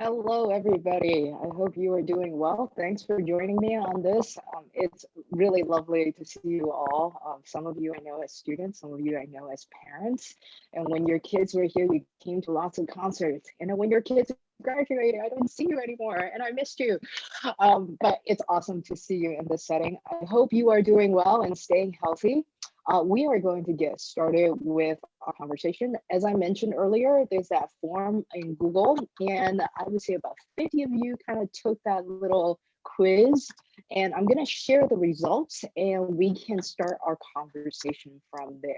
Hello, everybody. I hope you are doing well. Thanks for joining me on this. Um, it's really lovely to see you all. Um, some of you I know as students, some of you I know as parents. And when your kids were here, you came to lots of concerts. And when your kids graduated, I don't see you anymore and I missed you. Um, but it's awesome to see you in this setting. I hope you are doing well and staying healthy. Uh, we are going to get started with our conversation. As I mentioned earlier, there's that form in Google, and I would say about 50 of you kind of took that little quiz, and I'm going to share the results, and we can start our conversation from there.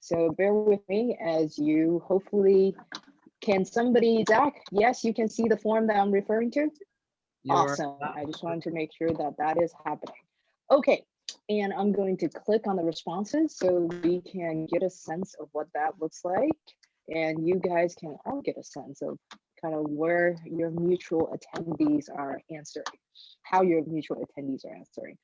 So bear with me as you hopefully, can somebody, Zach, yes, you can see the form that I'm referring to? You're awesome. I just wanted to make sure that that is happening. Okay, and I'm going to click on the responses so we can get a sense of what that looks like. And you guys can all get a sense of kind of where your mutual attendees are answering, how your mutual attendees are answering.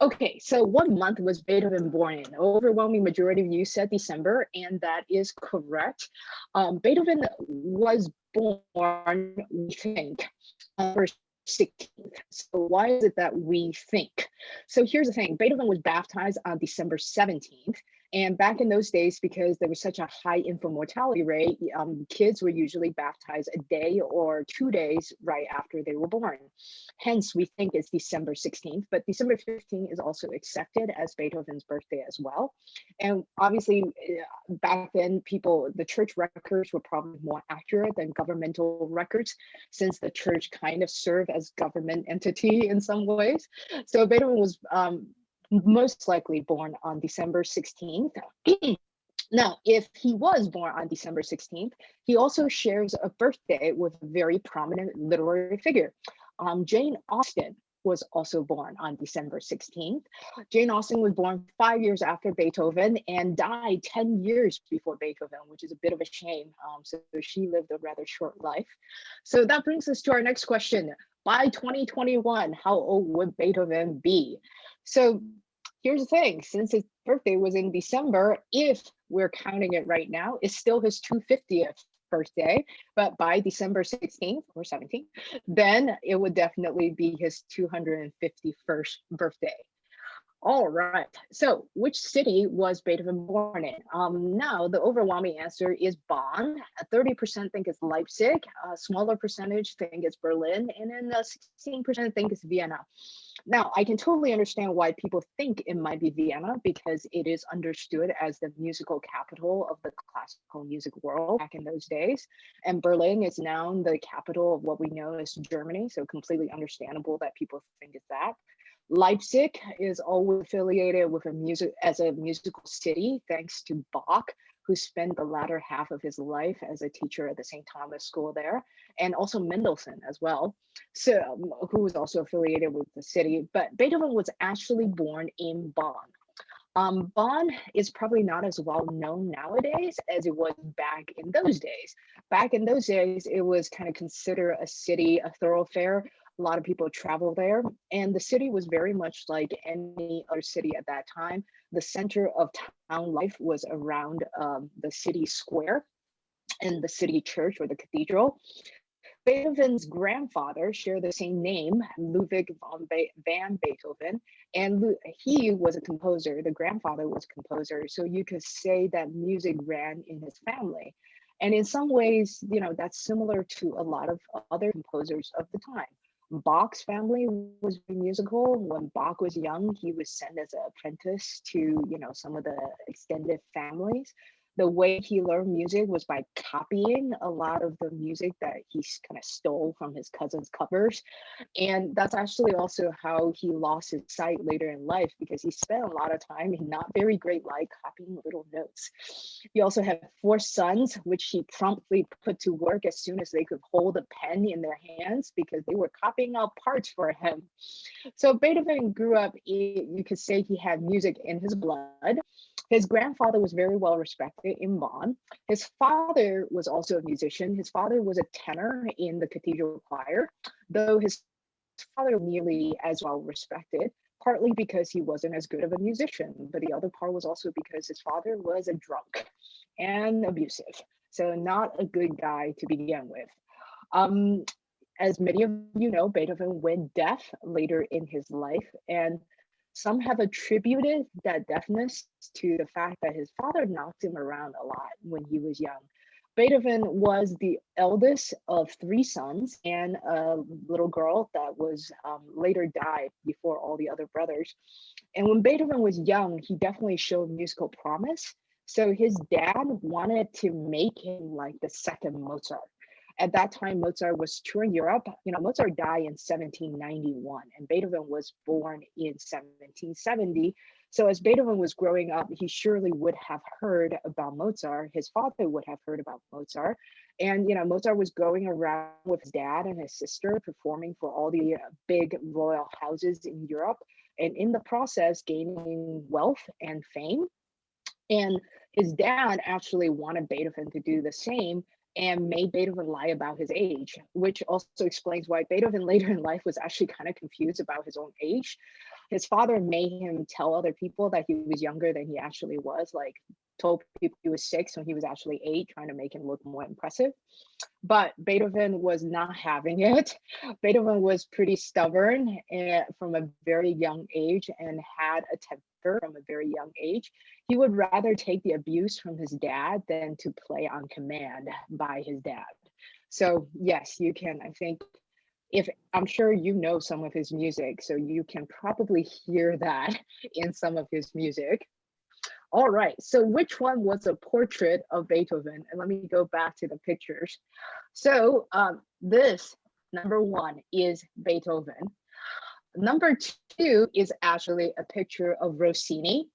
Okay, so what month was Beethoven born in? Overwhelming majority of you said December, and that is correct. Um, Beethoven was born, we think, on 16th. So why is it that we think? So here's the thing, Beethoven was baptized on December 17th, and back in those days, because there was such a high infant mortality rate, um, kids were usually baptized a day or two days right after they were born. Hence, we think it's December 16th, but December 15th is also accepted as Beethoven's birthday as well. And obviously, uh, back then, people, the church records were probably more accurate than governmental records, since the church kind of served as government entity in some ways. So Beethoven was um, most likely born on December 16th. now, if he was born on December 16th, he also shares a birthday with a very prominent literary figure. Um, Jane Austen was also born on December 16th. Jane Austen was born five years after Beethoven and died 10 years before Beethoven, which is a bit of a shame. Um, so she lived a rather short life. So that brings us to our next question. By 2021, how old would Beethoven be? So here's the thing, since his birthday was in December, if we're counting it right now, it's still his 250th birthday, but by December 16th or 17th, then it would definitely be his 251st birthday. All right, so which city was Beethoven born in? Um, now, the overwhelming answer is Bonn. 30% think it's Leipzig, a smaller percentage think it's Berlin, and then 16% think it's Vienna. Now, I can totally understand why people think it might be Vienna because it is understood as the musical capital of the classical music world back in those days. And Berlin is now the capital of what we know as Germany, so completely understandable that people think it's that. Leipzig is always affiliated with a music as a musical city, thanks to Bach, who spent the latter half of his life as a teacher at the St. Thomas School there, and also Mendelssohn as well, so who was also affiliated with the city. But Beethoven was actually born in Bonn. Um, Bonn is probably not as well known nowadays as it was back in those days. Back in those days, it was kind of considered a city, a thoroughfare a lot of people travel there. And the city was very much like any other city at that time. The center of town life was around um, the city square and the city church or the cathedral. Beethoven's grandfather shared the same name, Ludwig van Beethoven, and he was a composer. The grandfather was a composer. So you could say that music ran in his family. And in some ways, you know, that's similar to a lot of other composers of the time. Bach's family was musical. When Bach was young, he was sent as an apprentice to, you know, some of the extended families the way he learned music was by copying a lot of the music that he kind of stole from his cousin's covers. And that's actually also how he lost his sight later in life because he spent a lot of time in not very great light copying little notes. He also had four sons, which he promptly put to work as soon as they could hold a pen in their hands because they were copying out parts for him. So Beethoven grew up, eh, you could say he had music in his blood. His grandfather was very well respected in Bonn. His father was also a musician. His father was a tenor in the cathedral choir, though his father nearly as well respected, partly because he wasn't as good of a musician, but the other part was also because his father was a drunk and abusive. So not a good guy to begin with. Um, as many of you know, Beethoven went deaf later in his life, and some have attributed that deafness to the fact that his father knocked him around a lot when he was young. Beethoven was the eldest of three sons and a little girl that was um, later died before all the other brothers. And when Beethoven was young, he definitely showed musical promise. So his dad wanted to make him like the second Mozart. At that time, Mozart was touring Europe. You know, Mozart died in 1791 and Beethoven was born in 1770. So as Beethoven was growing up, he surely would have heard about Mozart. His father would have heard about Mozart. And, you know, Mozart was going around with his dad and his sister performing for all the uh, big royal houses in Europe. And in the process, gaining wealth and fame. And his dad actually wanted Beethoven to do the same and made Beethoven lie about his age, which also explains why Beethoven later in life was actually kind of confused about his own age. His father made him tell other people that he was younger than he actually was, like told people he was six when he was actually eight, trying to make him look more impressive. But Beethoven was not having it. Beethoven was pretty stubborn eh, from a very young age and had a temper from a very young age. He would rather take the abuse from his dad than to play on command by his dad. So yes, you can, I think, if I'm sure you know some of his music, so you can probably hear that in some of his music. All right, so which one was a portrait of Beethoven? And let me go back to the pictures. So um, this number one is Beethoven. Number two is actually a picture of Rossini.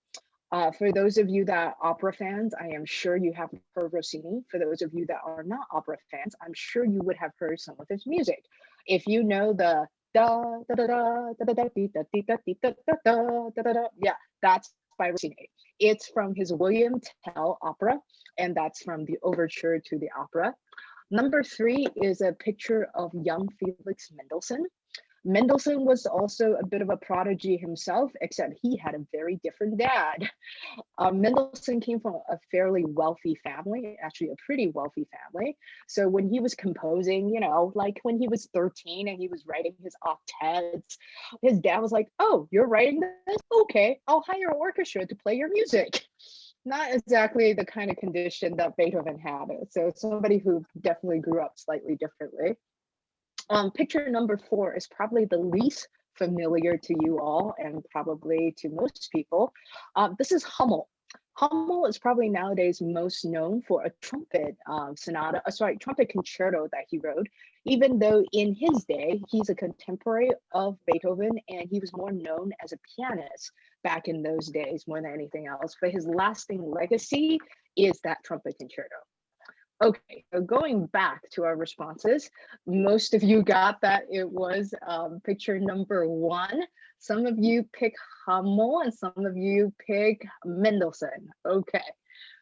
Uh, for those of you that are opera fans, I am sure you have heard Rossini. For those of you that are not opera fans, I'm sure you would have heard some of his music. If you know the da da da da da da da da da da da da da da yeah, that's by Rossini. It's from his William Tell opera, and that's from the overture to the opera. Number three is a picture of young Felix Mendelssohn. Mendelssohn was also a bit of a prodigy himself, except he had a very different dad. Um, Mendelssohn came from a fairly wealthy family, actually a pretty wealthy family. So when he was composing, you know, like when he was 13 and he was writing his octets, his dad was like, oh, you're writing this? Okay, I'll hire an orchestra to play your music. Not exactly the kind of condition that Beethoven had. So somebody who definitely grew up slightly differently. Um, picture number four is probably the least familiar to you all and probably to most people. Um, this is Hummel. Hummel is probably nowadays most known for a trumpet um, sonata, uh, sorry, trumpet concerto that he wrote, even though in his day, he's a contemporary of Beethoven and he was more known as a pianist back in those days more than anything else. But his lasting legacy is that trumpet concerto. Okay, so going back to our responses, most of you got that it was um, picture number one. Some of you pick Hummel and some of you pick Mendelssohn. Okay,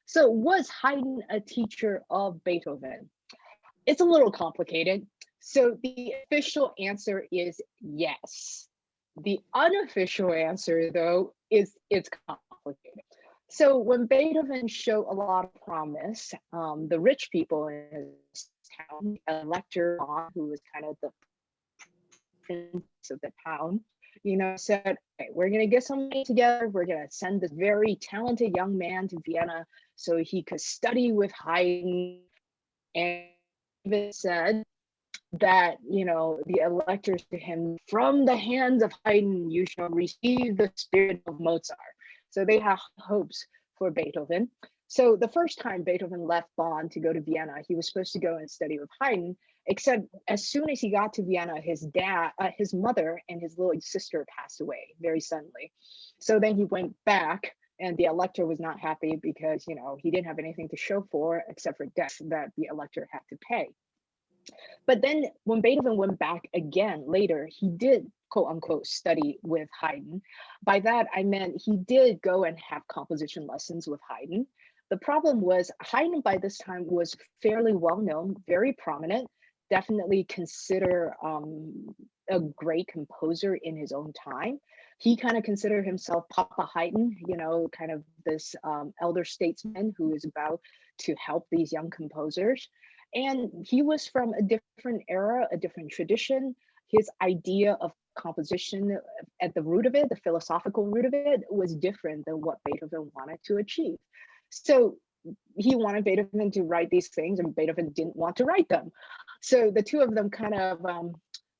so was Haydn a teacher of Beethoven? It's a little complicated. So the official answer is yes. The unofficial answer though is it's complicated. So when Beethoven showed a lot of promise, um, the rich people in his town, Elector, who was kind of the prince of the town, you know, said, we're going to get some money together. We're going to send this very talented young man to Vienna so he could study with Haydn. And even said that, you know, the electors to him, from the hands of Haydn, you shall receive the spirit of Mozart. So they have hopes for Beethoven. So the first time Beethoven left Bonn to go to Vienna, he was supposed to go and study with Haydn, except as soon as he got to Vienna, his dad, uh, his mother and his little sister passed away very suddenly. So then he went back and the elector was not happy because, you know, he didn't have anything to show for except for debts that the elector had to pay. But then when Beethoven went back again later, he did quote unquote study with Haydn. By that, I meant he did go and have composition lessons with Haydn. The problem was Haydn by this time was fairly well known, very prominent, definitely consider um, a great composer in his own time. He kind of considered himself Papa Haydn, you know, kind of this um, elder statesman who is about to help these young composers. And he was from a different era, a different tradition. His idea of composition at the root of it, the philosophical root of it, was different than what Beethoven wanted to achieve. So he wanted Beethoven to write these things and Beethoven didn't want to write them. So the two of them kind of, um,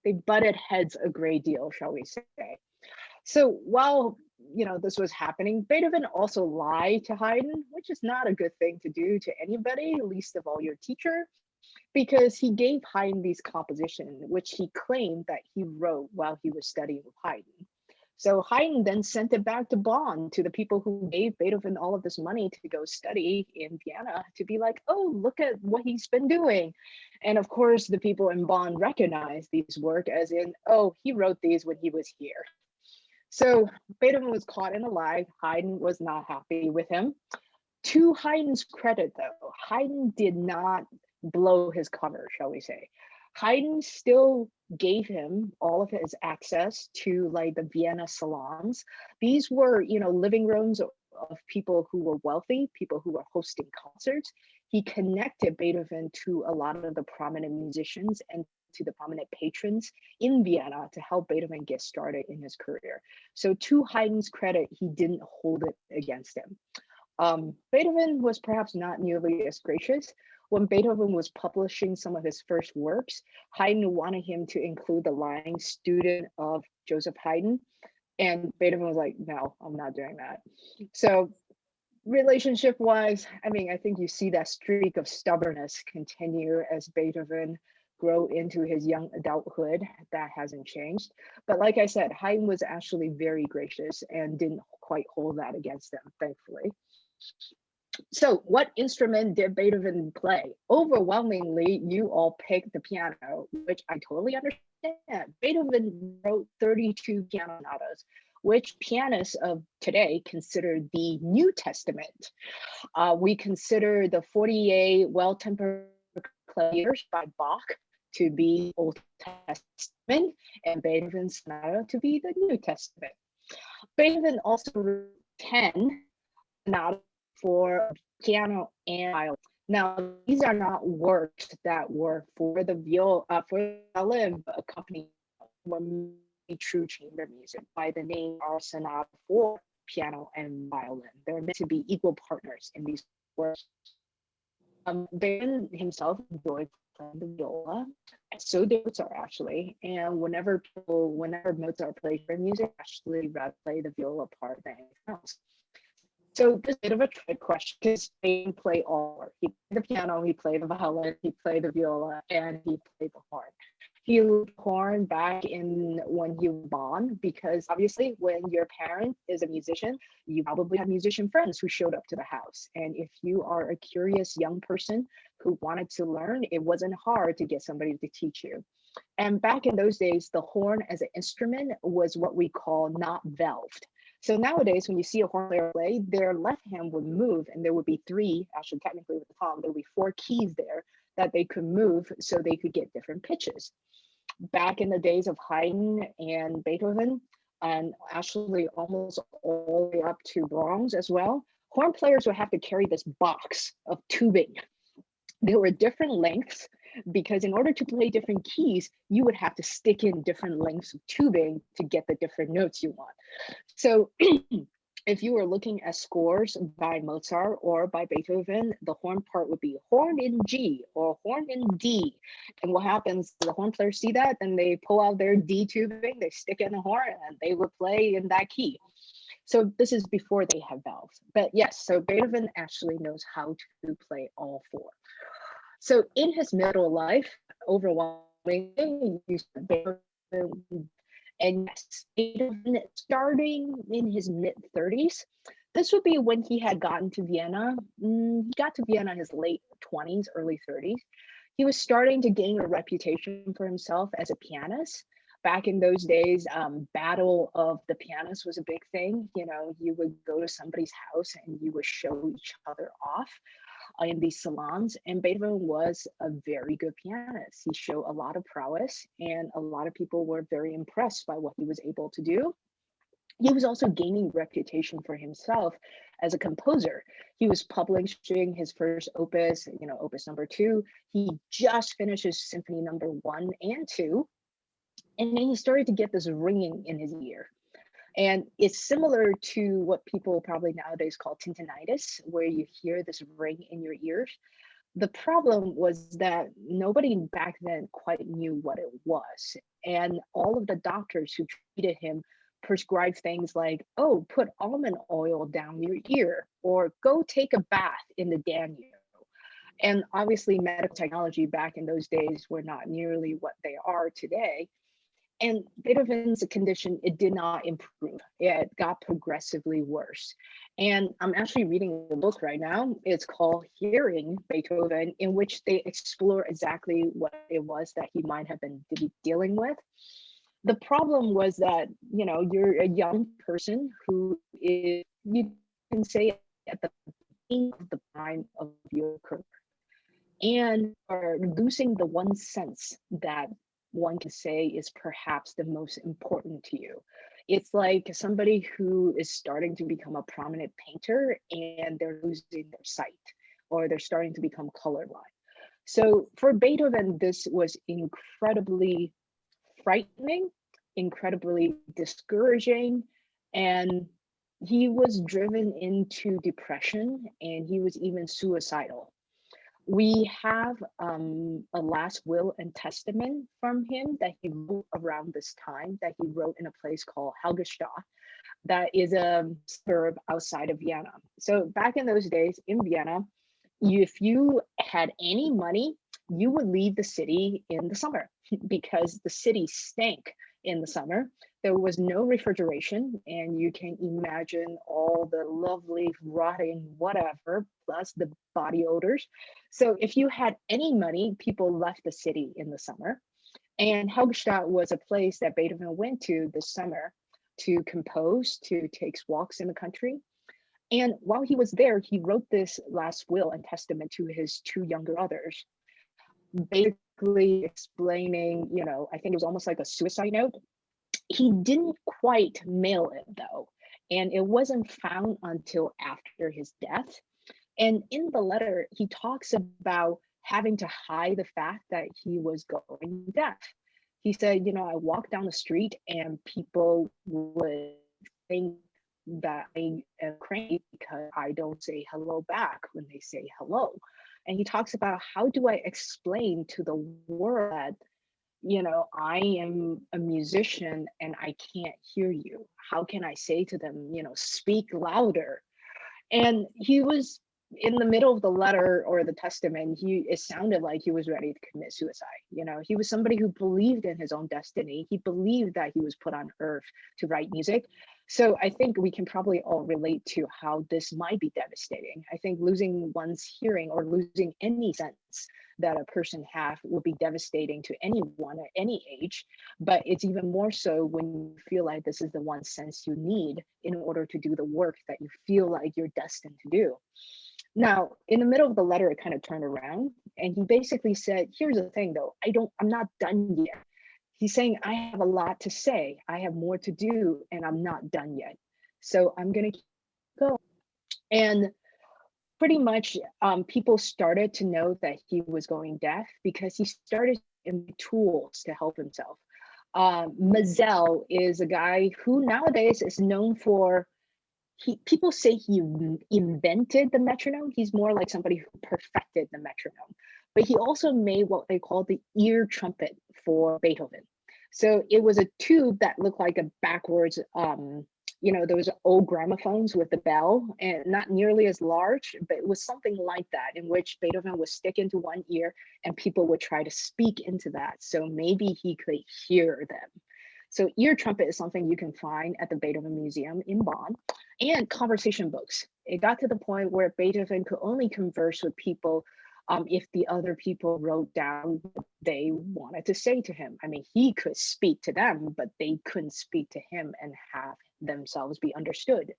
they butted heads a great deal, shall we say. So while you know this was happening, Beethoven also lied to Haydn, which is not a good thing to do to anybody, least of all your teacher, because he gave Haydn these compositions, which he claimed that he wrote while he was studying with Haydn. So Haydn then sent it back to Bonn to the people who gave Beethoven all of this money to go study in Vienna to be like, oh, look at what he's been doing. And of course, the people in Bonn recognized these work as in, oh, he wrote these when he was here. So Beethoven was caught in a lie. Haydn was not happy with him. To Haydn's credit, though, Haydn did not blow his cover, shall we say. Haydn still gave him all of his access to like the Vienna salons. These were, you know, living rooms of people who were wealthy, people who were hosting concerts. He connected Beethoven to a lot of the prominent musicians and to the prominent patrons in Vienna to help Beethoven get started in his career. So to Haydn's credit, he didn't hold it against him. Um, Beethoven was perhaps not nearly as gracious. When Beethoven was publishing some of his first works, Haydn wanted him to include the line student of Joseph Haydn. And Beethoven was like, no, I'm not doing that. So relationship wise, I mean, I think you see that streak of stubbornness continue as Beethoven grow into his young adulthood. That hasn't changed. But like I said, Haydn was actually very gracious and didn't quite hold that against him, thankfully. So what instrument did Beethoven play? Overwhelmingly, you all picked the piano, which I totally understand. Beethoven wrote 32 piano sonatas, which pianists of today consider the New Testament. Uh, we consider the 48 well-tempered claviers by Bach to be Old Testament and Beethoven's sonata to be the New Testament. Beethoven also wrote 10 sonatas for piano and violin. Now, these are not works that were for the viol uh, for violin, but accompanied true chamber music by the name are sonata for piano and violin. They're meant to be equal partners in these works. Um, himself enjoyed playing the viola. So did Mozart actually. And whenever people, whenever Mozart plays their music, actually rather play the viola part than anything else. So this bit of a trick question because Spain play all. He played the piano, he played the violin, he played the viola, and he played the horn. He horn back in when he was born because obviously when your parent is a musician you probably have musician friends who showed up to the house. And if you are a curious young person who wanted to learn it wasn't hard to get somebody to teach you. And back in those days the horn as an instrument was what we call not valved so nowadays, when you see a horn player play, their left hand would move and there would be three, actually technically with the palm, there would be four keys there that they could move so they could get different pitches. Back in the days of Haydn and Beethoven, and actually almost all the way up to Brahms as well, horn players would have to carry this box of tubing. There were different lengths because in order to play different keys, you would have to stick in different lengths of tubing to get the different notes you want. So if you were looking at scores by Mozart or by Beethoven, the horn part would be horn in G or horn in D. And what happens, the horn players see that and they pull out their D tubing, they stick in the horn and they would play in that key. So this is before they have valves. But yes, so Beethoven actually knows how to play all four. So in his middle life, overwhelmingly, and starting in his mid 30s, this would be when he had gotten to Vienna. Mm, he got to Vienna in his late 20s, early 30s. He was starting to gain a reputation for himself as a pianist. Back in those days, um, battle of the pianists was a big thing. You know, you would go to somebody's house and you would show each other off in these salons. And Beethoven was a very good pianist. He showed a lot of prowess, and a lot of people were very impressed by what he was able to do. he was also gaining reputation for himself as a composer. He was publishing his first opus, you know, opus number two. He just finished his symphony number one and two. And then he started to get this ringing in his ear. And it's similar to what people probably nowadays call tinnitus, where you hear this ring in your ears. The problem was that nobody back then quite knew what it was. And all of the doctors who treated him prescribed things like, oh, put almond oil down your ear, or go take a bath in the Danube. And obviously medical technology back in those days were not nearly what they are today. And Beethoven's condition, it did not improve. It got progressively worse. And I'm actually reading a book right now. It's called Hearing Beethoven, in which they explore exactly what it was that he might have been dealing with the problem was that you know you're a young person who is you can say at the beginning of the prime of your career and are losing the one sense that one can say is perhaps the most important to you it's like somebody who is starting to become a prominent painter and they're losing their sight or they're starting to become colorblind so for beethoven this was incredibly frightening, incredibly discouraging, and he was driven into depression and he was even suicidal. We have um, a last will and testament from him that he wrote around this time that he wrote in a place called Heiligenstadt that is a suburb outside of Vienna. So back in those days in Vienna, if you had any money, you would leave the city in the summer because the city stank in the summer. There was no refrigeration, and you can imagine all the lovely rotting whatever, plus the body odors. So if you had any money, people left the city in the summer. And Heiligenstadt was a place that Beethoven went to this summer to compose, to take walks in the country. And while he was there, he wrote this last will and testament to his two younger brothers basically explaining, you know, I think it was almost like a suicide note. He didn't quite mail it though, and it wasn't found until after his death. And in the letter, he talks about having to hide the fact that he was going deaf. He said, you know, I walk down the street and people would think that I am crazy because I don't say hello back when they say hello and he talks about how do I explain to the world that, you know, I am a musician and I can't hear you. How can I say to them, you know, speak louder? And he was in the middle of the letter or the testament, he it sounded like he was ready to commit suicide. You know, he was somebody who believed in his own destiny. He believed that he was put on earth to write music. So I think we can probably all relate to how this might be devastating. I think losing one's hearing or losing any sense that a person have would be devastating to anyone at any age, but it's even more so when you feel like this is the one sense you need in order to do the work that you feel like you're destined to do. Now, in the middle of the letter, it kind of turned around and he basically said, here's the thing though, I don't, I'm not done yet he's saying, I have a lot to say. I have more to do and I'm not done yet. So I'm going to go. And pretty much um, people started to know that he was going deaf because he started in tools to help himself. Uh, Maelzel is a guy who nowadays is known for he people say he invented the metronome. He's more like somebody who perfected the metronome but he also made what they call the ear trumpet for Beethoven. So it was a tube that looked like a backwards, um, you know, those old gramophones with the bell and not nearly as large, but it was something like that in which Beethoven would stick into one ear and people would try to speak into that. So maybe he could hear them. So ear trumpet is something you can find at the Beethoven Museum in Bonn and conversation books. It got to the point where Beethoven could only converse with people um, if the other people wrote down what they wanted to say to him. I mean, he could speak to them, but they couldn't speak to him and have themselves be understood.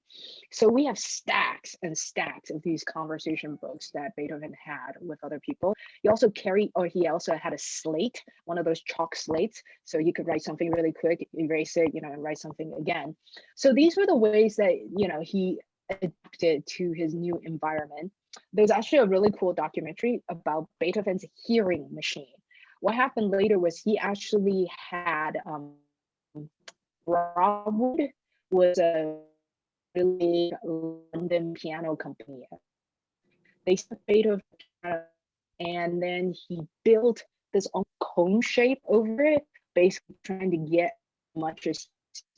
So we have stacks and stacks of these conversation books that Beethoven had with other people. He also carried, or he also had a slate, one of those chalk slates. So you could write something really quick, erase it, you know, and write something again. So these were the ways that, you know, he adapted to his new environment. There's actually a really cool documentary about Beethoven's hearing machine. What happened later was he actually had um, Broadwood was a really London piano company. They Beethoven and then he built this cone shape over it, basically trying to get much as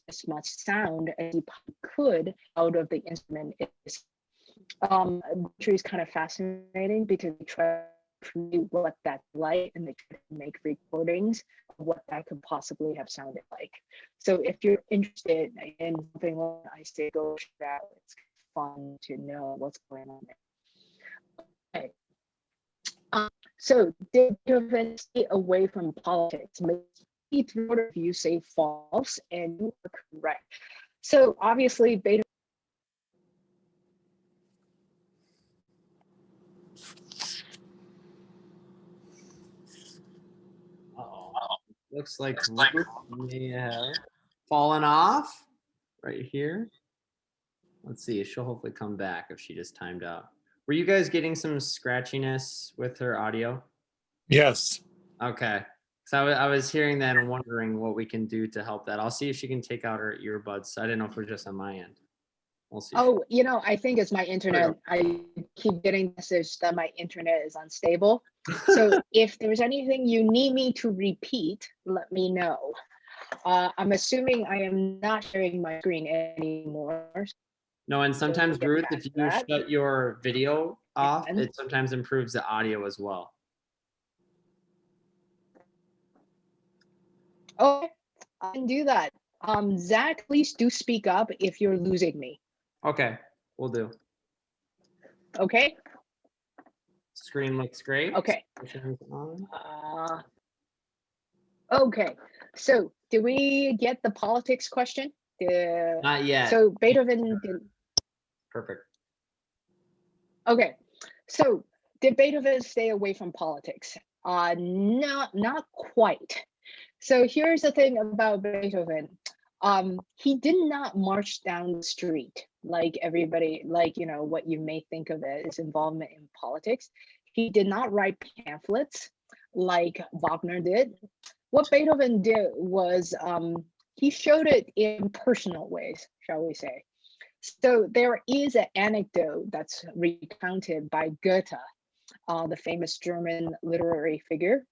as much sound as he could out of the instrument is um which is kind of fascinating because they try to what that's like and they try to make recordings of what that could possibly have sounded like. So if you're interested in something like i say go check out it's fun to know what's going on there. Okay. Um, so did Beethoven stay away from politics through of you say false and you are correct. So obviously beta Uh-oh. Looks like Ruth may have fallen off right here. Let's see, she'll hopefully come back if she just timed out. Were you guys getting some scratchiness with her audio? Yes. Okay. So I, I was hearing that and wondering what we can do to help that. I'll see if she can take out her earbuds. I didn't know if it was just on my end. We'll see. Oh, you know, I think it's my internet. I keep getting message that my internet is unstable. So if there's anything you need me to repeat, let me know. Uh, I'm assuming I am not sharing my screen anymore. No, and sometimes Ruth, if you that. shut your video off, it sometimes improves the audio as well. Okay, I can do that. Um, Zach, please do speak up if you're losing me. Okay, we'll do. Okay, Screen looks great. okay. Uh, okay, so did we get the politics question? The, Not yet. so Beethoven, did, Perfect. okay, so did Beethoven stay away from politics? Uh, not, not quite. So here's the thing about Beethoven. Um, he did not march down the street like everybody, like, you know, what you may think of as involvement in politics. He did not write pamphlets like Wagner did. What Beethoven did was um, he showed it in personal ways, shall we say. So there is an anecdote that's recounted by Goethe, uh, the famous German literary figure.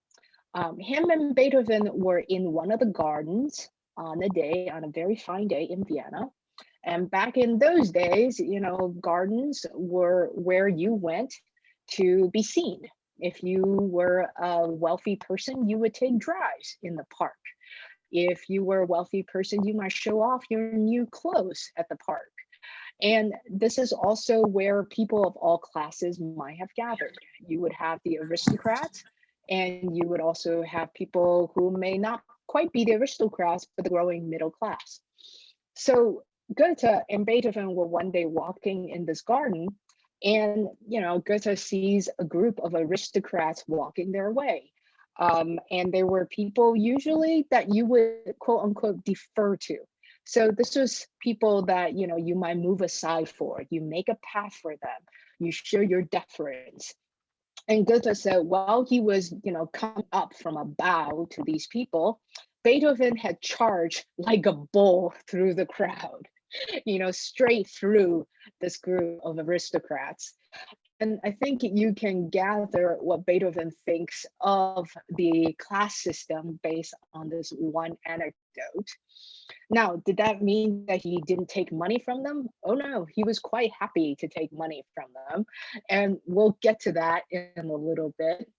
Um, him and Beethoven were in one of the gardens on a day, on a very fine day in Vienna. And back in those days, you know, gardens were where you went to be seen. If you were a wealthy person, you would take drives in the park. If you were a wealthy person, you might show off your new clothes at the park. And this is also where people of all classes might have gathered. You would have the aristocrats, and you would also have people who may not quite be the aristocrats, but the growing middle class. So Goethe and Beethoven were one day walking in this garden and, you know, Goethe sees a group of aristocrats walking their way. Um, and there were people usually that you would quote unquote defer to. So this was people that, you know, you might move aside for, you make a path for them, you show your deference. And Goethe said, while he was, you know, come up from a bow to these people, Beethoven had charged like a bull through the crowd, you know, straight through this group of aristocrats. And I think you can gather what Beethoven thinks of the class system based on this one anecdote. Now, did that mean that he didn't take money from them? Oh no, he was quite happy to take money from them. And we'll get to that in a little bit.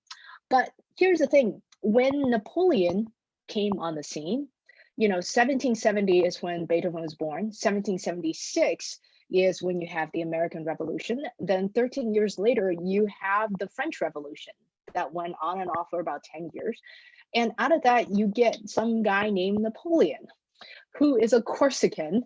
But here's the thing, when Napoleon came on the scene, you know, 1770 is when Beethoven was born, 1776, is when you have the American Revolution. Then 13 years later, you have the French Revolution that went on and off for about 10 years. And out of that, you get some guy named Napoleon, who is a Corsican,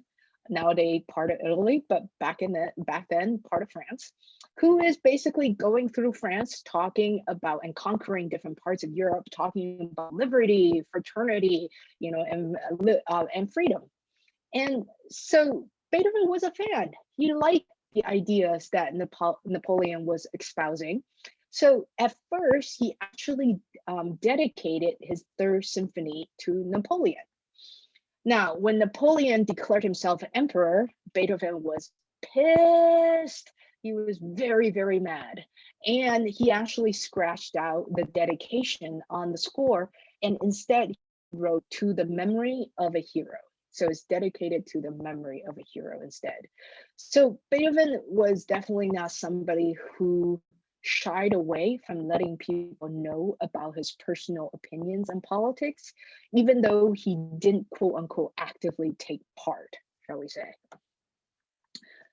nowadays part of Italy, but back in the back then part of France, who is basically going through France, talking about and conquering different parts of Europe, talking about liberty, fraternity, you know, and uh, and freedom. And so Beethoven was a fan. He liked the ideas that Napo Napoleon was espousing. So at first, he actually um, dedicated his third symphony to Napoleon. Now, when Napoleon declared himself emperor, Beethoven was pissed. He was very, very mad. And he actually scratched out the dedication on the score and instead wrote to the memory of a hero. So it's dedicated to the memory of a hero instead. So Beethoven was definitely not somebody who shied away from letting people know about his personal opinions on politics, even though he didn't quote unquote actively take part, shall we say.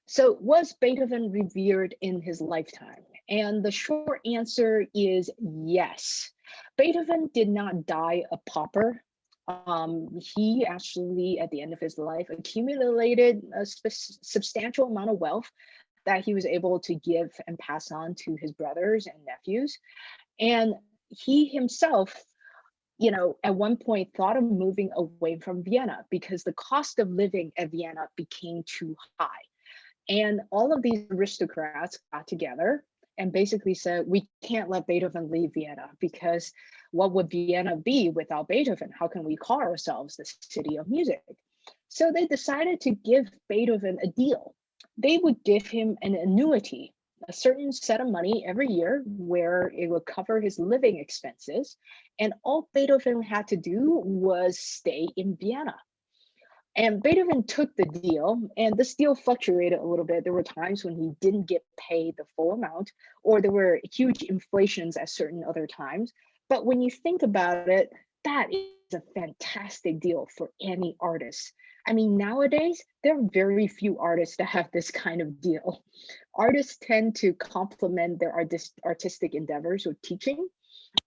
So was Beethoven revered in his lifetime? And the short answer is yes. Beethoven did not die a pauper. Um, he actually, at the end of his life, accumulated a substantial amount of wealth that he was able to give and pass on to his brothers and nephews. And he himself, you know, at one point thought of moving away from Vienna because the cost of living at Vienna became too high. And all of these aristocrats got together and basically said, we can't let Beethoven leave Vienna because what would Vienna be without Beethoven? How can we call ourselves the city of music? So they decided to give Beethoven a deal they would give him an annuity, a certain set of money every year where it would cover his living expenses. And all Beethoven had to do was stay in Vienna. And Beethoven took the deal, and this deal fluctuated a little bit. There were times when he didn't get paid the full amount, or there were huge inflations at certain other times. But when you think about it, that is a fantastic deal for any artist. I mean, nowadays, there are very few artists that have this kind of deal. Artists tend to complement their artist, artistic endeavors with teaching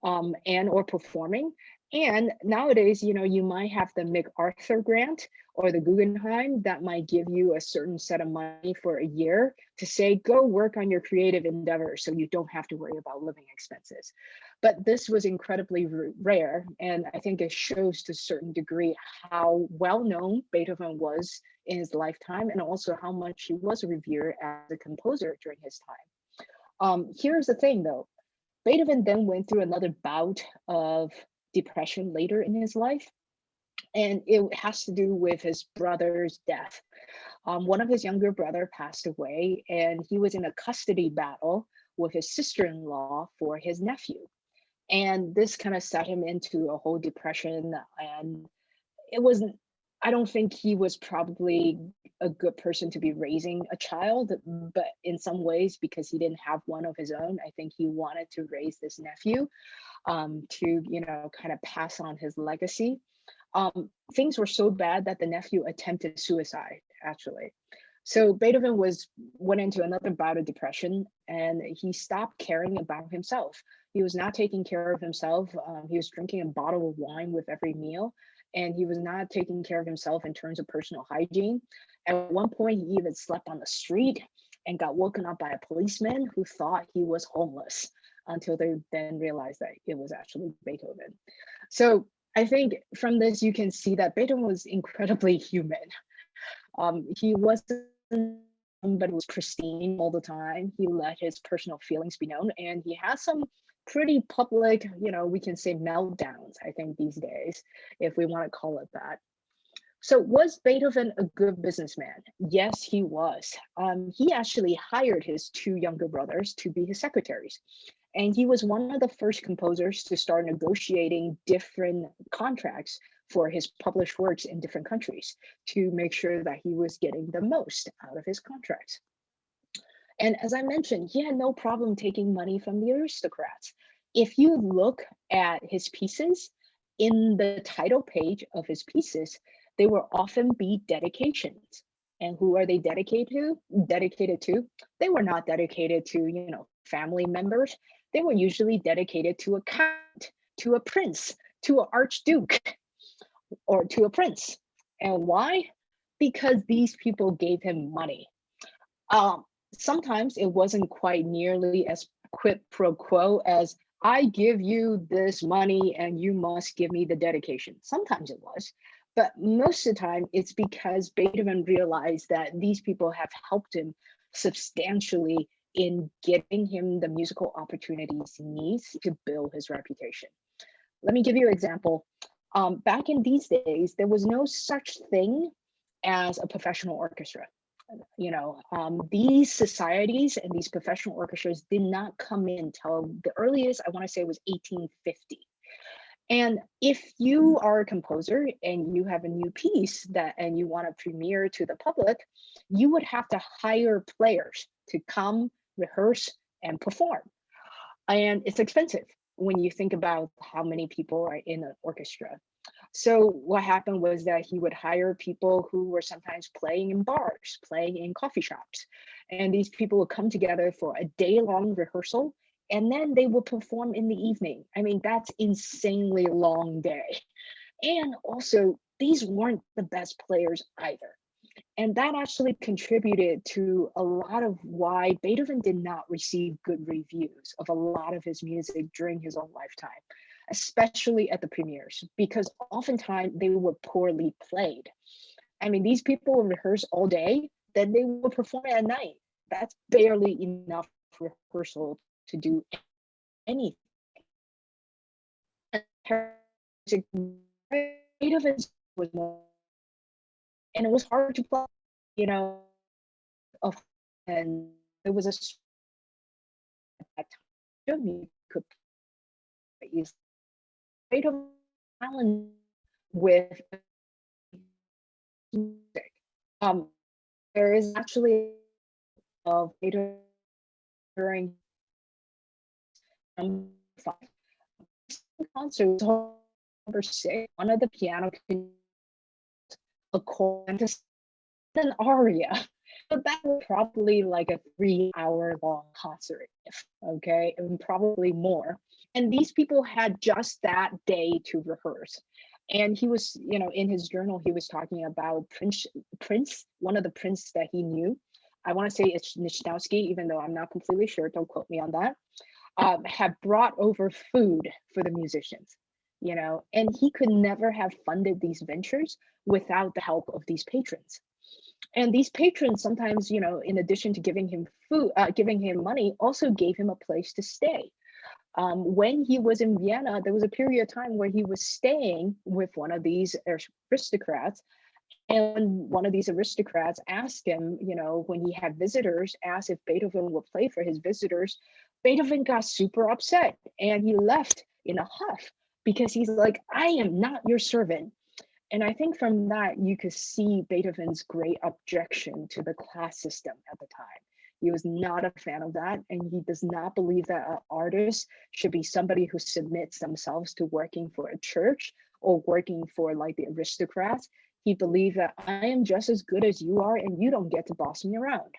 um, and or performing. And nowadays, you know, you might have the MacArthur grant or the Guggenheim that might give you a certain set of money for a year to say, go work on your creative endeavor so you don't have to worry about living expenses. But this was incredibly rare. And I think it shows to a certain degree how well known Beethoven was in his lifetime and also how much he was revered as a composer during his time. Um, here's the thing though, Beethoven then went through another bout of depression later in his life. And it has to do with his brother's death. Um, one of his younger brother passed away and he was in a custody battle with his sister-in-law for his nephew. And this kind of set him into a whole depression. And it wasn't, I don't think he was probably a good person to be raising a child, but in some ways, because he didn't have one of his own, I think he wanted to raise this nephew um, to, you know, kind of pass on his legacy. Um, things were so bad that the nephew attempted suicide, actually. So Beethoven was went into another bout of depression and he stopped caring about himself. He was not taking care of himself. Um, he was drinking a bottle of wine with every meal and he was not taking care of himself in terms of personal hygiene. At one point, he even slept on the street and got woken up by a policeman who thought he was homeless until they then realized that it was actually Beethoven. So I think from this, you can see that Beethoven was incredibly human. Um, he wasn't but he was pristine all the time. He let his personal feelings be known and he has some pretty public, you know, we can say meltdowns, I think these days, if we want to call it that. So was Beethoven a good businessman? Yes, he was. Um, he actually hired his two younger brothers to be his secretaries. And he was one of the first composers to start negotiating different contracts for his published works in different countries to make sure that he was getting the most out of his contracts. And as I mentioned, he had no problem taking money from the aristocrats. If you look at his pieces, in the title page of his pieces, they will often be dedications. And who are they dedicated to? Dedicated to? They were not dedicated to, you know, family members. They were usually dedicated to a count, to a prince, to an archduke, or to a prince. And why? Because these people gave him money. Um, sometimes it wasn't quite nearly as quid pro quo as I give you this money and you must give me the dedication. Sometimes it was, but most of the time it's because Beethoven realized that these people have helped him substantially in getting him the musical opportunities he needs to build his reputation. Let me give you an example. Um, back in these days, there was no such thing as a professional orchestra. You know, um, these societies and these professional orchestras did not come in till the earliest, I want to say was 1850. And if you are a composer and you have a new piece that and you want to premiere to the public, you would have to hire players to come rehearse and perform. And it's expensive when you think about how many people are in an orchestra. So what happened was that he would hire people who were sometimes playing in bars, playing in coffee shops. And these people would come together for a day long rehearsal and then they would perform in the evening. I mean, that's insanely long day. And also these weren't the best players either. And that actually contributed to a lot of why Beethoven did not receive good reviews of a lot of his music during his own lifetime, especially at the premieres, because oftentimes they were poorly played. I mean, these people would rehearse all day, then they would perform at night. That's barely enough rehearsal to do anything. Beethoven was more and it was hard to play, you know, and it was a at that time you could use of talent with music. Um, there is actually of during um, concert number six, one of the piano a chorus, an aria. But that was probably like a three hour long concert, okay, and probably more. And these people had just that day to rehearse. And he was, you know, in his journal, he was talking about Prince, Prince, one of the Prince that he knew. I want to say it's Lichnowsky, even though I'm not completely sure, don't quote me on that, um, had brought over food for the musicians you know, and he could never have funded these ventures without the help of these patrons. And these patrons sometimes, you know, in addition to giving him food, uh, giving him money, also gave him a place to stay. Um, when he was in Vienna, there was a period of time where he was staying with one of these aristocrats. And one of these aristocrats asked him, you know, when he had visitors, asked if Beethoven would play for his visitors. Beethoven got super upset and he left in a huff because he's like, I am not your servant. And I think from that, you could see Beethoven's great objection to the class system at the time. He was not a fan of that, and he does not believe that an artist should be somebody who submits themselves to working for a church or working for like the aristocrats. He believed that I am just as good as you are, and you don't get to boss me around.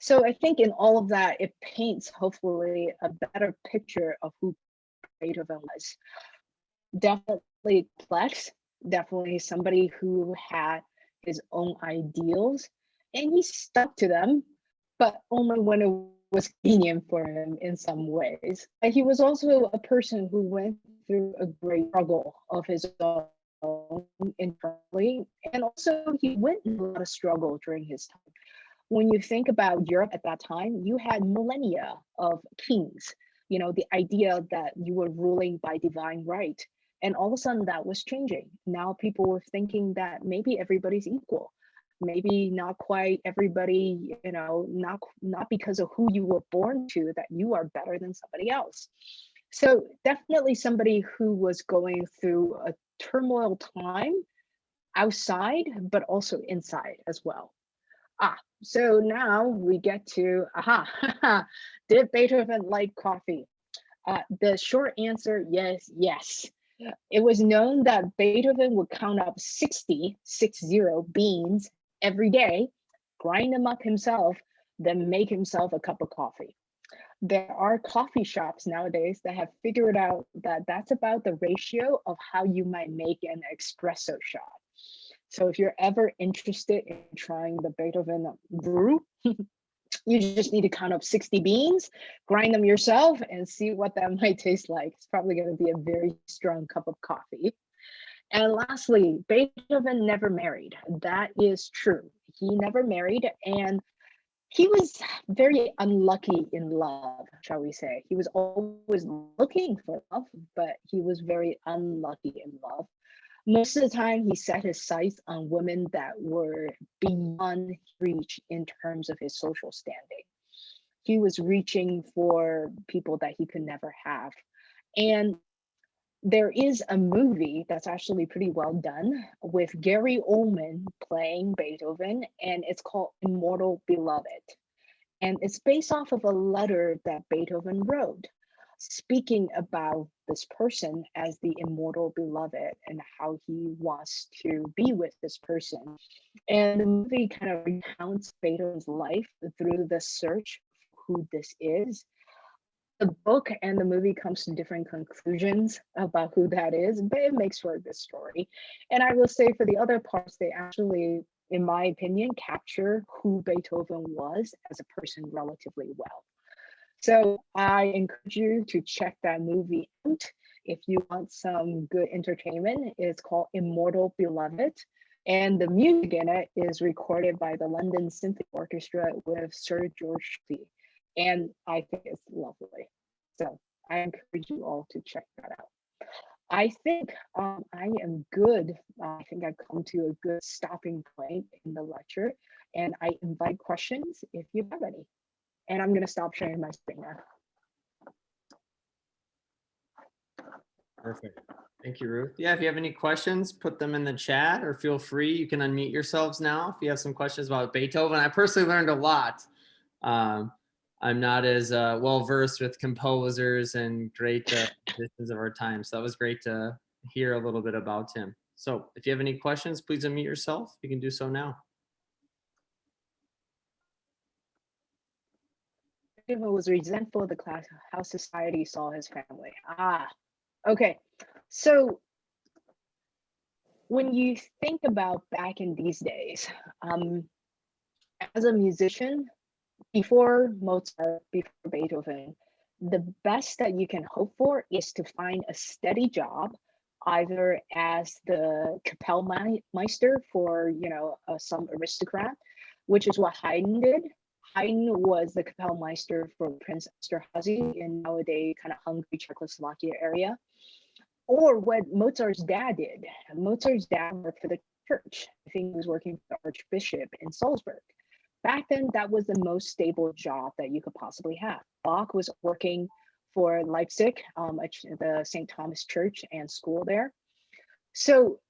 So I think in all of that, it paints hopefully a better picture of who Beethoven was. Definitely complex, definitely somebody who had his own ideals and he stuck to them, but only when it was convenient for him in some ways. He was also a person who went through a great struggle of his own internally, and also he went through a lot of struggle during his time. When you think about Europe at that time, you had millennia of kings you know, the idea that you were ruling by divine right. And all of a sudden that was changing. Now people were thinking that maybe everybody's equal. Maybe not quite everybody, you know, not, not because of who you were born to that you are better than somebody else. So definitely somebody who was going through a turmoil time outside, but also inside as well. Ah, so now we get to, aha, did Beethoven like coffee? Uh, the short answer, yes, yes. It was known that Beethoven would count up 60, six zero beans every day, grind them up himself, then make himself a cup of coffee. There are coffee shops nowadays that have figured out that that's about the ratio of how you might make an espresso shot. So if you're ever interested in trying the Beethoven brew, you just need to count up 60 beans, grind them yourself and see what that might taste like. It's probably going to be a very strong cup of coffee. And lastly, Beethoven never married. That is true. He never married and he was very unlucky in love, shall we say. He was always looking for love, but he was very unlucky in love most of the time he set his sights on women that were beyond reach in terms of his social standing. He was reaching for people that he could never have. And there is a movie that's actually pretty well done with Gary Oldman playing Beethoven, and it's called Immortal Beloved. And it's based off of a letter that Beethoven wrote speaking about this person as the immortal beloved and how he wants to be with this person. And the movie kind of recounts Beethoven's life through the search who this is. The book and the movie comes to different conclusions about who that is, but it makes for a good story. And I will say for the other parts, they actually, in my opinion, capture who Beethoven was as a person relatively well. So I encourage you to check that movie out if you want some good entertainment. It's called Immortal Beloved. And the music in it is recorded by the London Symphony Orchestra with Sir George Lee. And I think it's lovely. So I encourage you all to check that out. I think um, I am good. I think I've come to a good stopping point in the lecture and I invite questions if you have any. And I'm going to stop sharing my screen now. Perfect. Thank you, Ruth. Yeah, if you have any questions, put them in the chat or feel free. You can unmute yourselves now if you have some questions about Beethoven. I personally learned a lot. Um, I'm not as uh, well versed with composers and great uh, musicians of our time. So that was great to hear a little bit about him. So if you have any questions, please unmute yourself. You can do so now. Stephen was resentful of the class, how society saw his family. Ah, okay. So when you think about back in these days, um, as a musician, before Mozart, before Beethoven, the best that you can hope for is to find a steady job, either as the Kapellmeister for, you know, uh, some aristocrat, which is what Haydn did Haydn was the Kapellmeister for Prince Esterhazy in nowadays kind of Hungary, Czechoslovakia area. Or what Mozart's dad did. Mozart's dad worked for the church. I think he was working for the Archbishop in Salzburg. Back then, that was the most stable job that you could possibly have. Bach was working for Leipzig, um, the St. Thomas Church and school there. So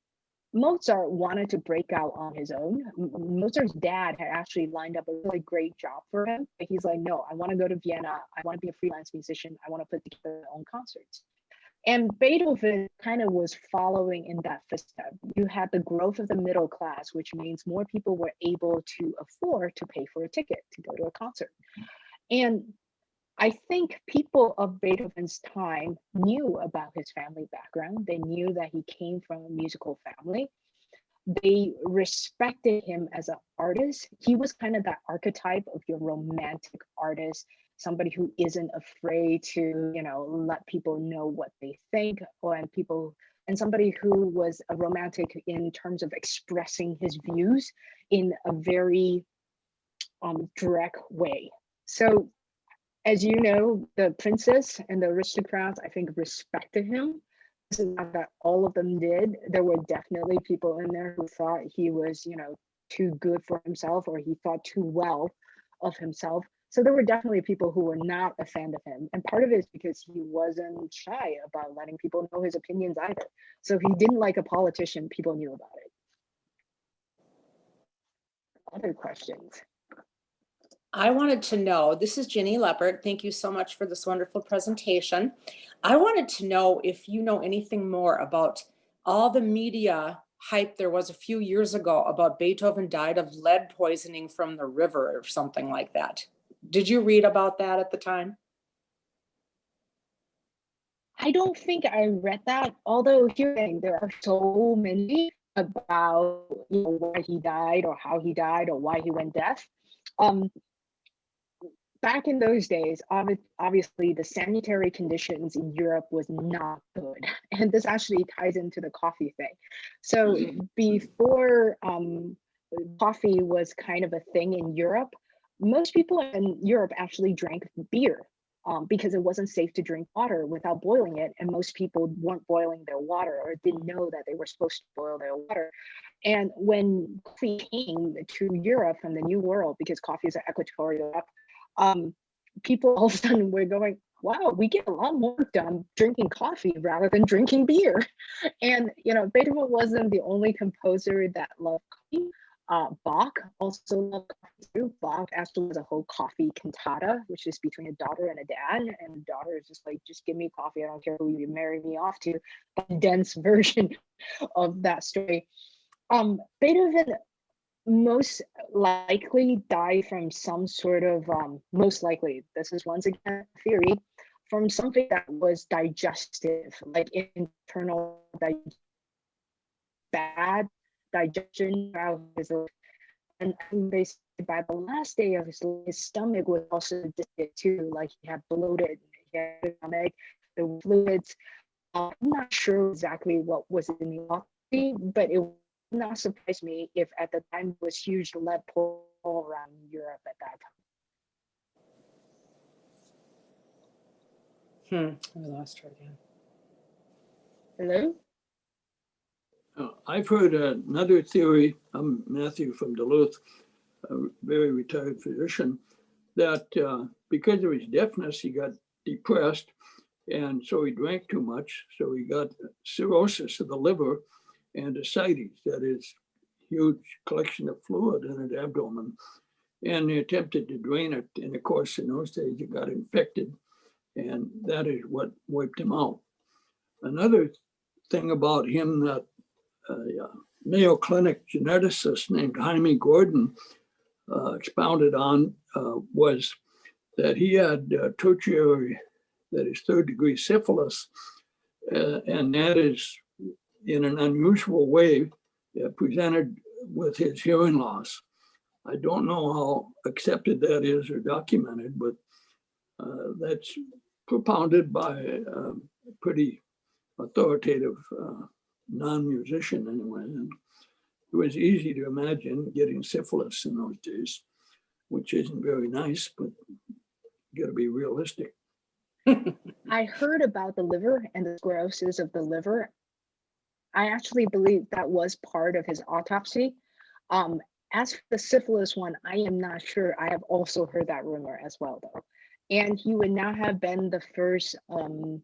Mozart wanted to break out on his own. Mozart's dad had actually lined up a really great job for him. But he's like, no, I want to go to Vienna. I want to be a freelance musician. I want to put together my own concerts. And Beethoven kind of was following in that footstep. You had the growth of the middle class, which means more people were able to afford to pay for a ticket to go to a concert. And I think people of Beethoven's time knew about his family background. They knew that he came from a musical family. They respected him as an artist. He was kind of that archetype of your romantic artist, somebody who isn't afraid to, you know, let people know what they think or and people and somebody who was a romantic in terms of expressing his views in a very um, direct way. So as you know, the princess and the aristocrats, I think, respected him. This is not that all of them did. There were definitely people in there who thought he was, you know, too good for himself or he thought too well of himself. So there were definitely people who were not a fan of him. And part of it is because he wasn't shy about letting people know his opinions either. So he didn't like a politician, people knew about it. Other questions? I wanted to know, this is Ginny Leopard. Thank you so much for this wonderful presentation. I wanted to know if you know anything more about all the media hype there was a few years ago about Beethoven died of lead poisoning from the river or something like that. Did you read about that at the time? I don't think I read that, although hearing there are so many about you know why he died or how he died or why he went deaf. Um, back in those days, obviously the sanitary conditions in Europe was not good, and this actually ties into the coffee thing. So before um, coffee was kind of a thing in Europe, most people in Europe actually drank beer um, because it wasn't safe to drink water without boiling it. And most people weren't boiling their water or didn't know that they were supposed to boil their water. And when coffee came to Europe from the New World, because coffee is an equatorial, um, people all of a sudden were going, wow, we get a lot more done drinking coffee rather than drinking beer. And, you know, Beethoven wasn't the only composer that loved coffee. Uh, Bach also loved coffee too. Bach actually was a whole coffee cantata, which is between a daughter and a dad. And the daughter is just like, just give me coffee. I don't care who you marry me off to. A dense version of that story. Um, Beethoven most likely die from some sort of, um, most likely, this is once again theory, from something that was digestive, like internal bad digestion. And said by the last day of his his stomach was also too, like he had bloated, he had stomach, the fluids. Uh, I'm not sure exactly what was in the coffee, but it not surprise me if at the time was huge lead pool around Europe at that time. Hmm, I lost her again. Hello? Uh, I've heard another theory, I'm Matthew from Duluth, a very retired physician, that uh, because of his deafness, he got depressed. And so he drank too much. So he got cirrhosis of the liver and ascites, that is huge collection of fluid in his abdomen. And they attempted to drain it. And of course, in those days, it got infected. And that is what wiped him out. Another thing about him that a uh, Mayo Clinic geneticist named Jaime Gordon uh, expounded on uh, was that he had uh, tertiary, that is third degree syphilis, uh, and that is in an unusual way uh, presented with his hearing loss. I don't know how accepted that is or documented, but uh, that's propounded by a pretty authoritative non-musician anyway. And it was easy to imagine getting syphilis in those days, which isn't very nice, but you gotta be realistic. I heard about the liver and the sclerosis of the liver. I actually believe that was part of his autopsy. Um, as for the syphilis one, I am not sure. I have also heard that rumor as well, though. And he would now have been the first um,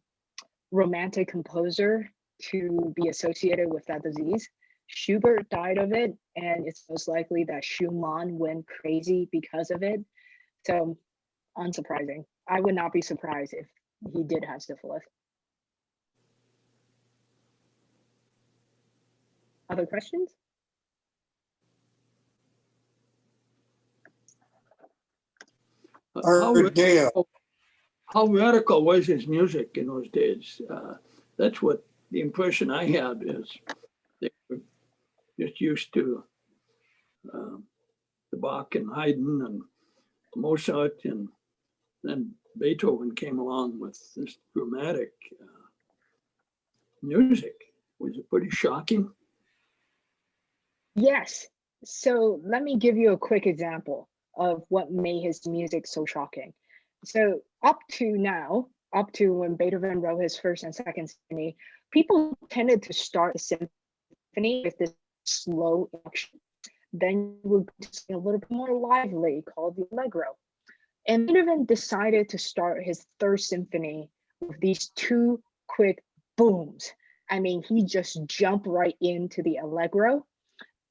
romantic composer to be associated with that disease. Schubert died of it, and it's most likely that Schumann went crazy because of it. So, unsurprising. I would not be surprised if he did have syphilis. Other questions? How Ardea, radical- How radical was his music in those days? Uh, That's what the impression I had is they were just used to um, the Bach and Haydn and Mozart and then Beethoven came along with this dramatic uh, music. Was it pretty shocking? Yes. So let me give you a quick example of what made his music so shocking. So up to now, up to when Beethoven wrote his first and second symphony, people tended to start the symphony with this slow action. Then you would sing a little bit more lively called the allegro. And Beethoven decided to start his third symphony with these two quick booms. I mean, he just jumped right into the allegro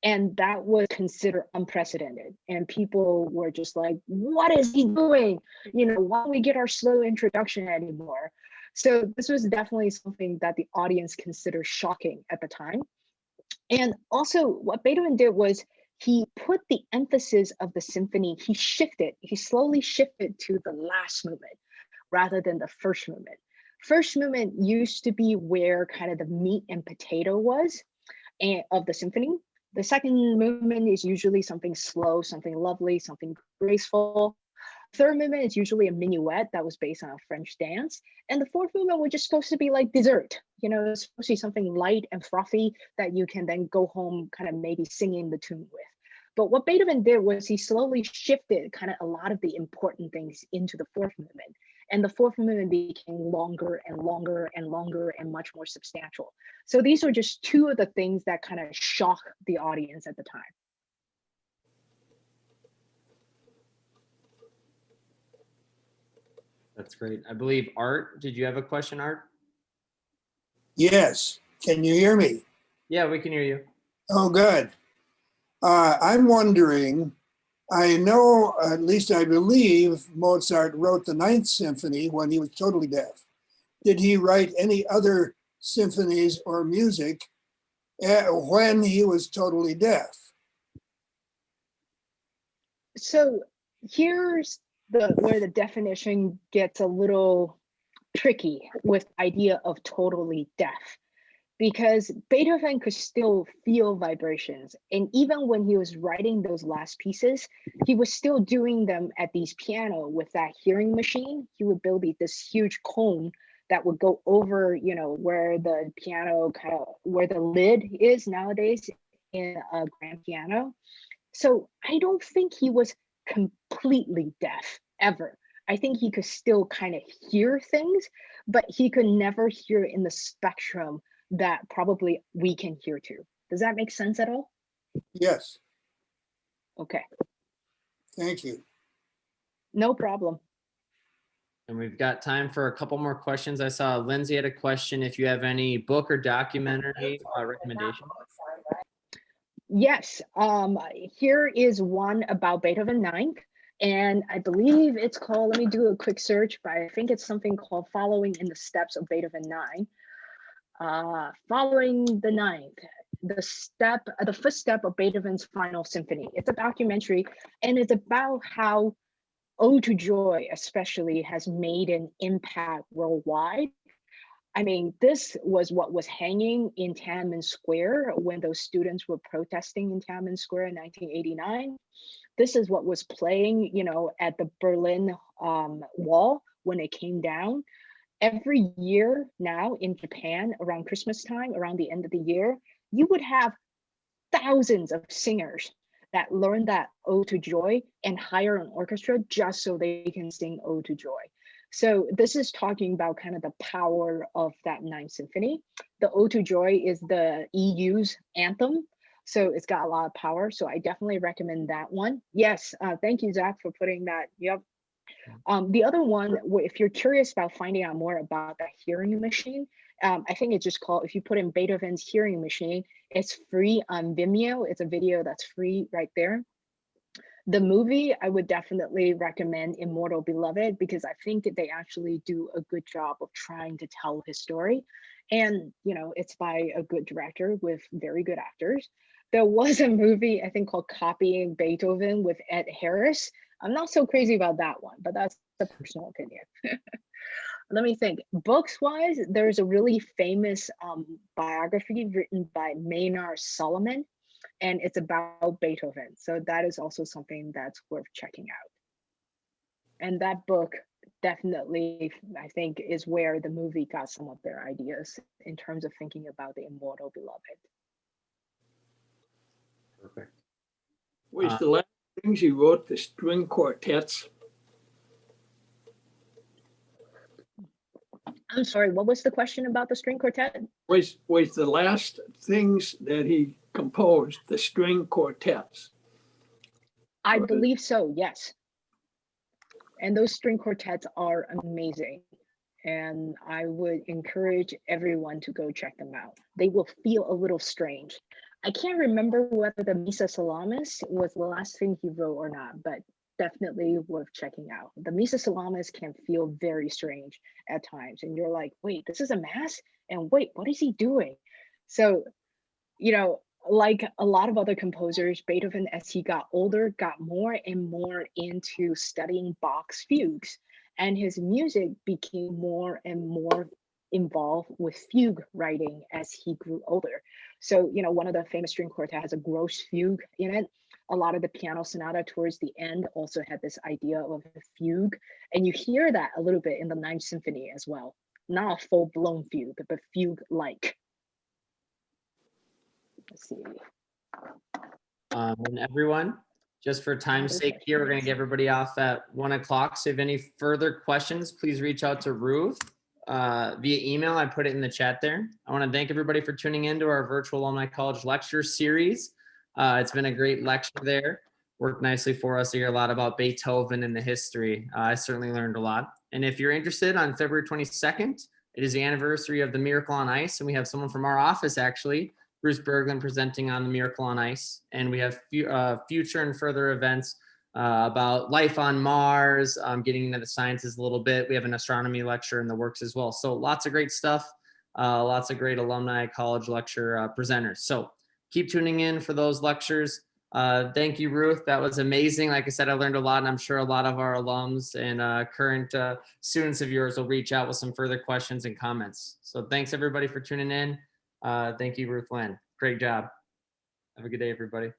and that was considered unprecedented and people were just like what is he doing you know why don't we get our slow introduction anymore so this was definitely something that the audience considered shocking at the time And also what Beethoven did was he put the emphasis of the symphony, he shifted, he slowly shifted to the last movement rather than the first movement. First movement used to be where kind of the meat and potato was and of the symphony. The second movement is usually something slow, something lovely, something graceful. Third movement is usually a minuet that was based on a French dance. And the fourth movement was just supposed to be like dessert. You know, it's supposed to be something light and frothy that you can then go home kind of maybe singing the tune with. But what Beethoven did was he slowly shifted kind of a lot of the important things into the fourth movement. And the fourth movement became longer and longer and longer and much more substantial. So these are just two of the things that kind of shock the audience at the time. That's great. I believe Art, did you have a question, Art? Yes, can you hear me? Yeah, we can hear you. Oh, good. Uh, I'm wondering, I know, at least I believe Mozart wrote the Ninth Symphony when he was totally deaf. Did he write any other symphonies or music eh, when he was totally deaf? So here's the where the definition gets a little tricky with idea of totally deaf because Beethoven could still feel vibrations. And even when he was writing those last pieces, he was still doing them at these piano with that hearing machine. He would build this huge cone that would go over, you know, where the piano kind of, where the lid is nowadays in a grand piano. So I don't think he was completely deaf ever. I think he could still kind of hear things, but he could never hear in the spectrum that probably we can hear too. Does that make sense at all? Yes, Okay, thank you. no problem. And we've got time for a couple more questions. I saw Lindsay had a question. If you have any book or documentary uh, recommendation. Yes, um, here is one about Beethoven Ninth. And I believe it's called, let me do a quick search, but I think it's something called Following in the Steps of Beethoven 9. Uh, following the ninth, the step, uh, the first step of Beethoven's Final Symphony. It's a documentary and it's about how Ode to Joy especially has made an impact worldwide. I mean, this was what was hanging in Tiananmen Square when those students were protesting in Tiananmen Square in 1989. This is what was playing, you know, at the Berlin um, Wall when it came down every year now in Japan around Christmas time, around the end of the year, you would have thousands of singers that learn that Ode to Joy and hire an orchestra just so they can sing Ode to Joy. So this is talking about kind of the power of that Ninth Symphony. The Ode to Joy is the EU's anthem. So it's got a lot of power. So I definitely recommend that one. Yes, uh, thank you, Zach, for putting that. Yep, um, the other one, if you're curious about finding out more about that hearing machine, um, I think it's just called, if you put in Beethoven's hearing machine, it's free on Vimeo. It's a video that's free right there. The movie, I would definitely recommend Immortal Beloved because I think they actually do a good job of trying to tell his story. And, you know, it's by a good director with very good actors. There was a movie, I think called Copying Beethoven with Ed Harris, I'm not so crazy about that one, but that's a personal opinion. Let me think. Books wise, there's a really famous um, biography written by Maynard Solomon, and it's about Beethoven. So that is also something that's worth checking out. And that book definitely, I think, is where the movie got some of their ideas in terms of thinking about the immortal beloved. Perfect. Was Uh, the last things he wrote the string quartets? I'm sorry, what was the question about the string quartet? Was, was the last things that he composed the string quartets? I believe so, yes. And those string quartets are amazing. And I would encourage everyone to go check them out. They will feel a little strange. I can't remember whether the Missa Solemnis was the last thing he wrote or not, but definitely worth checking out. The Missa Solemnis can feel very strange at times. And you're like, wait, this is a mass? And wait, what is he doing? So, you know, like a lot of other composers, Beethoven, as he got older, got more and more into studying Bach's fugues, and his music became more and more involved with fugue writing as he grew older. So, you know, one of the famous string quartet has a Grosse Fuge in it. A lot of the piano sonata towards the end also had this idea of a fugue, and you hear that a little bit in the Ninth Symphony as well. Not a full-blown fugue, but fugue-like. Let's see. Um, and everyone, just for time's sake here, we're gonna get everybody off at one o'clock. So if any further questions, please reach out to Ruth uh, via email. I put it in the chat there. I want to thank everybody for tuning in to our virtual alumni college lecture series. Uh, it's been a great lecture there. Worked nicely for us to hear a lot about Beethoven and the history. Uh, I certainly learned a lot. And if you're interested on February 22nd, it is the anniversary of the Miracle on Ice. And we have someone from our office actually Bruce Berglund presenting on the Miracle on Ice. And we have uh, future and further events uh, about life on Mars, um, getting into the sciences a little bit. We have an astronomy lecture in the works as well. So lots of great stuff, uh, lots of great alumni college lecture uh, presenters. So keep tuning in for those lectures. Uh, thank you, Ruth. That was amazing. Like I said, I learned a lot, and I'm sure a lot of our alums and uh, current uh, students of yours will reach out with some further questions and comments. So thanks everybody for tuning in. Thank you, Ruth Lynn. Great job. Have a good day, everybody.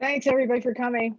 Thanks everybody for coming.